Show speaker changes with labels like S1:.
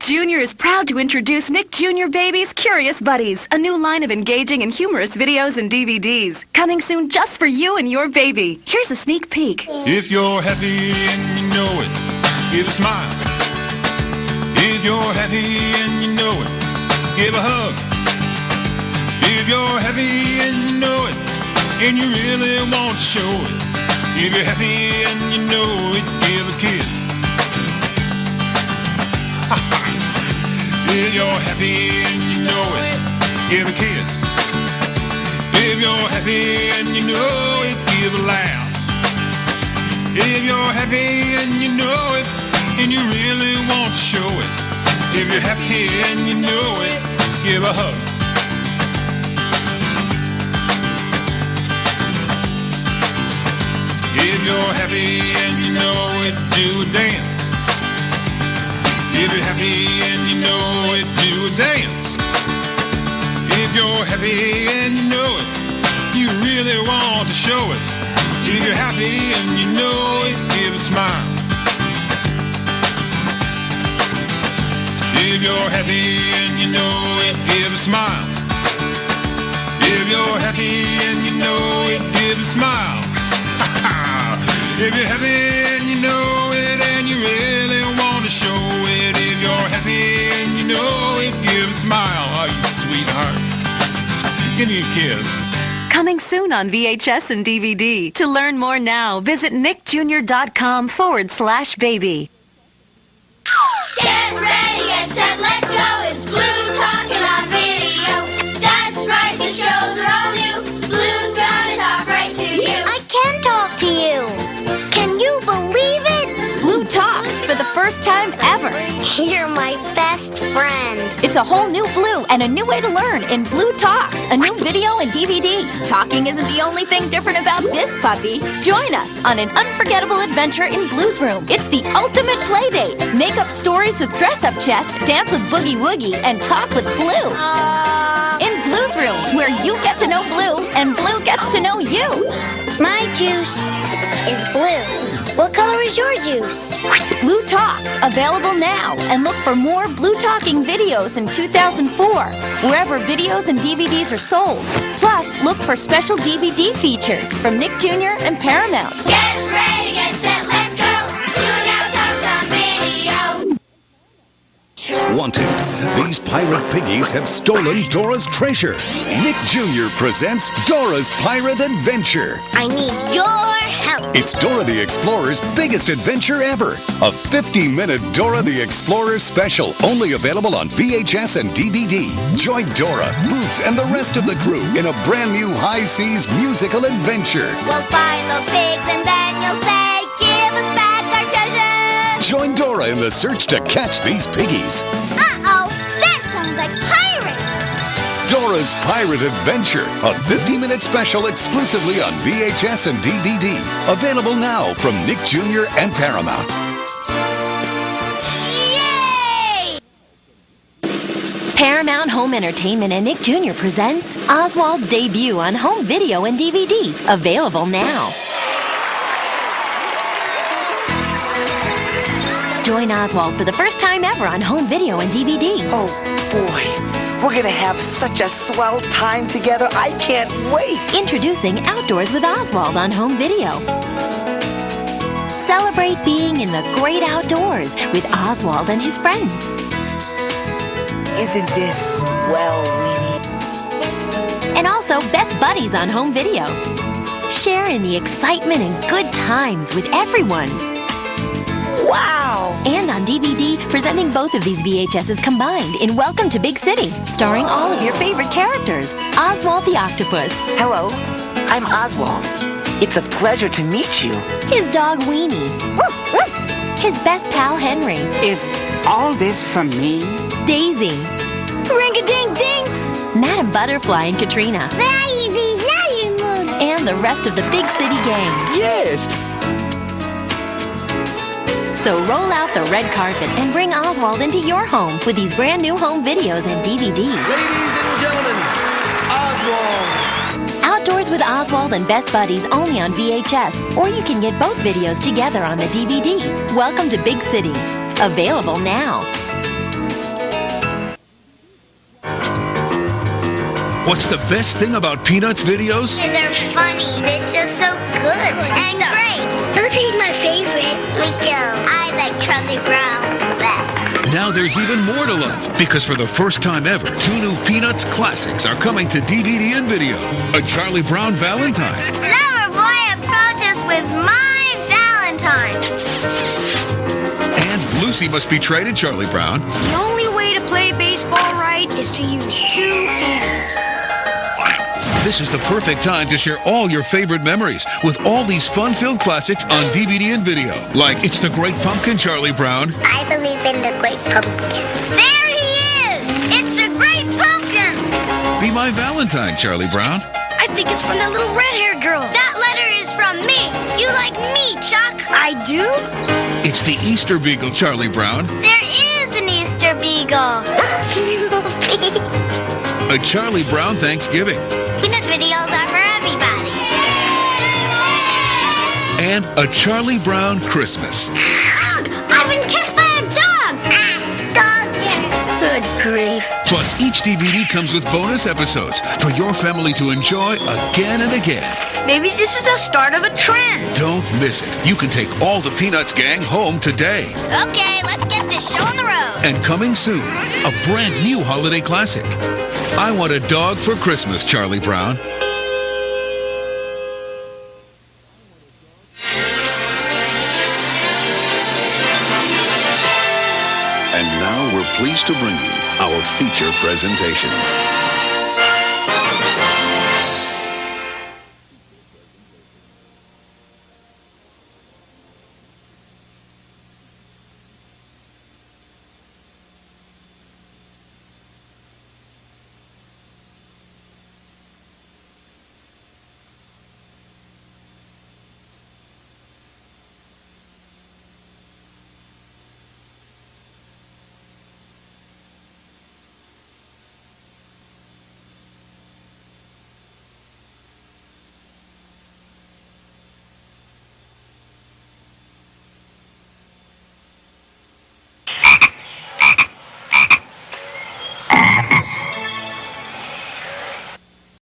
S1: Jr. is proud to introduce Nick Jr. Baby's Curious Buddies, a new line of engaging and humorous videos and DVDs. Coming soon just for you and your baby. Here's a sneak peek.
S2: If you're happy and you know it, give a smile. If you're happy and you know it, give a hug. If you're happy and you know it, and you really want to show it, if you're happy and you know it, give a kiss. You're happy and you know it, give a kiss. If you're happy and you know it, give a laugh. If you're happy and you know it, and you really want to show it. If you're happy and you know it, give a hug. If you're happy and you know you're happy and you know it, give a smile. If you're happy and you know it, give a smile. If you're happy and you know it, give a smile. if you're happy and you know it and you really want to show it, if you're happy and you know it, give a smile. Oh, you sweetheart. Give me a kiss.
S1: Coming soon on VHS and DVD. To learn more now, visit nickjr.com forward slash baby.
S3: Get ready, get set, let's go. It's Blue talking on video. That's right, the shows are all
S4: first time ever.
S5: You're my best friend.
S4: It's a whole new Blue and a new way to learn in Blue Talks, a new video and DVD. Talking isn't the only thing different about this puppy. Join us on an unforgettable adventure in Blue's Room. It's the ultimate play date. Make up stories with dress up chest, dance with Boogie Woogie, and talk with Blue.
S5: Uh,
S4: In Blue's Room, where you get to know Blue and Blue gets to know you.
S5: my juice is blue. What color is your juice?
S4: Blue Talks, available now. And look for more Blue Talking videos in 2004, wherever videos and DVDs are sold. Plus, look for special DVD features from Nick Jr. and Paramount.
S3: Get ready,
S6: Wanted. These pirate piggies have stolen Dora's treasure. Nick Jr. presents Dora's Pirate Adventure.
S5: I need your help.
S6: It's Dora the Explorer's biggest adventure ever. A 50 minute Dora the Explorer special, only available on VHS and DVD. Join Dora, Boots, and the rest of the crew in a brand new high seas musical adventure.
S5: We'll find the pigs and then you'll say,
S6: Join Dora in the search to catch these piggies.
S5: Uh-oh, that sounds like pirates.
S6: Dora's Pirate Adventure, a 50 minute special exclusively on VHS and DVD. Available now from Nick Jr. and Paramount.
S5: Yay!
S4: Paramount Home Entertainment and Nick Jr. presents Oswald's debut on home video and DVD. Available now. Join Oswald for the first time ever on home video and DVD.
S7: Oh boy, we're gonna have such a swell time together. I can't wait.
S4: Introducing Outdoors with Oswald on home video. Celebrate being in the great outdoors with Oswald and his friends.
S7: Isn't this well, Weenie?
S4: And also Best Buddies on home video. Share in the excitement and good times with everyone.
S7: Wow!
S4: And on DVD, presenting both of these VHSs combined in Welcome to Big City, starring all of your favorite characters. Oswald the Octopus,
S7: Hello, I'm Oswald. It's a pleasure to meet you.
S4: his dog Weenie, his best pal Henry,
S8: Is all this from me?
S4: Daisy,
S5: Ring-a-ding-ding!
S4: Madam Butterfly and Catrina, and the rest of the Big City gang.
S7: Yes.
S4: So roll out the red carpet and bring Oswald into your home with these brand new home videos and DVDs.
S9: Ladies and gentlemen, Oswald.
S4: Outdoors with Oswald and Best Buddies only on VHS, or you can get both videos together on the DVD. Welcome to Big City. Available now.
S9: What's the best thing about Peanuts videos?
S5: They're funny. It's just so good. And great. Those are my favorite. Me too. I like Charlie Brown the best.
S9: Now there's even more to love because for the first time ever, two new Peanuts classics are coming to DVD and video. A Charlie Brown Valentine
S5: Lover boy approaches with my Valentine.
S9: and Lucy Must Be Traded Charlie Brown.
S10: The only way to play baseball right is to use two hands.
S9: This is the perfect time to share all your favorite memories with all these fun-filled classics on DVD and video. Like It's the Great Pumpkin Charlie Brown
S5: I believe in the great pumpkin. There he is! It's the great pumpkin!
S9: Be My Valentine Charlie Brown.
S10: I think it's from that little red-haired girl.
S5: That letter is from me. You like me, Chuck.
S10: I do?
S9: It's the Easter Beagle Charlie Brown.
S5: There is an Easter Beagle. Snoopy.
S9: A Charlie Brown Thanksgiving. And a Charlie Brown Christmas. Dog!
S5: I've been kissed by a dog. Ah, dog Good grief.
S9: Plus, each DVD comes with bonus episodes for your family to enjoy again and again.
S10: Maybe this is the start of a trend.
S9: Don't miss it. You can take all the Peanuts gang home today.
S5: Okay, let's get this show on the road.
S9: And coming soon, a brand new holiday classic. I Want a Dog for Christmas, Charlie Brown.
S6: Pleased to bring you our feature presentation.